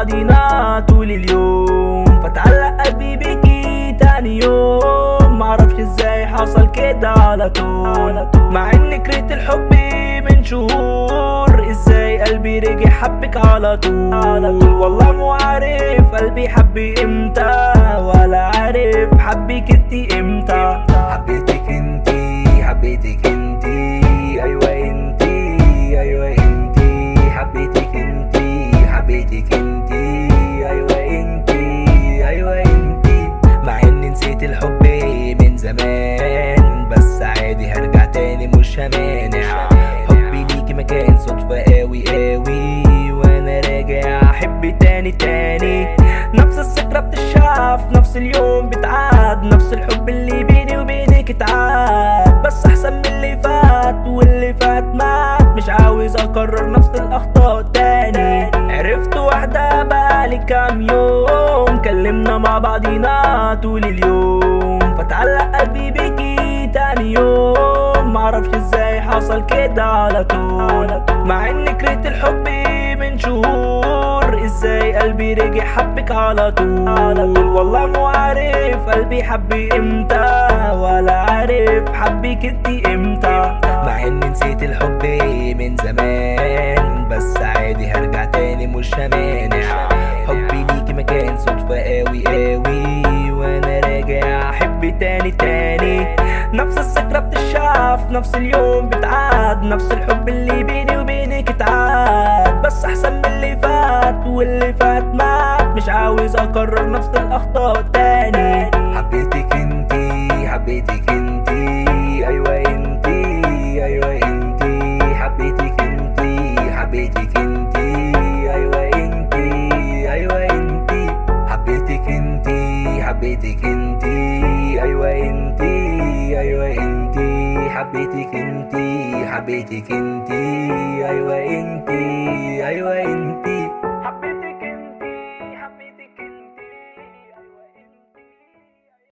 بعضينا طول اليوم فتعلق قلبي بيكي تاني يوم. معرفش إزاي حصل كده على طول. مع إني كرهت الحب من شهور. إزاي قلبي رجع حبك على طول؟ والله مو عارف قلبي حبي إمتى. ولا عارف حبك انتي إمتى. تاني تاني. نفس الذكرى بتشاف نفس اليوم بتعاد نفس الحب اللي بيني وبينك اتعاد. بس أحسن من اللي فات واللي فات مات. مش عاوز أكرر نفس الأخطاء تاني. عرفت واحدة بقالي كام يوم. كلمنا مع بعضينا طول اليوم. فتعلق قلبي بيكي تاني يوم. معرفش إزاي حصل كده على طول. مع إني كرهت الحب من شهور. إزاي قلبي رجع حبك على طول؟ والله مو عارف قلبي حبي إمتى ولا عارف حبك انتي إمتى. مع إني نسيت الحب من زمان بس عادي هرجع تاني مش همانع حبي ليكي مكان صدفة قوي قوي وأنا راجع احب تاني تاني. بتشاف نفس اليوم بتعاد نفس الحب اللي بيني وبينك اتعاد. بس أحسن من اللي فات واللي فات مات مش عاوز أكرر نفس الأخطاء تاني حبيتك انتي حبيتك انتي أيوه انتي أيوه انتي.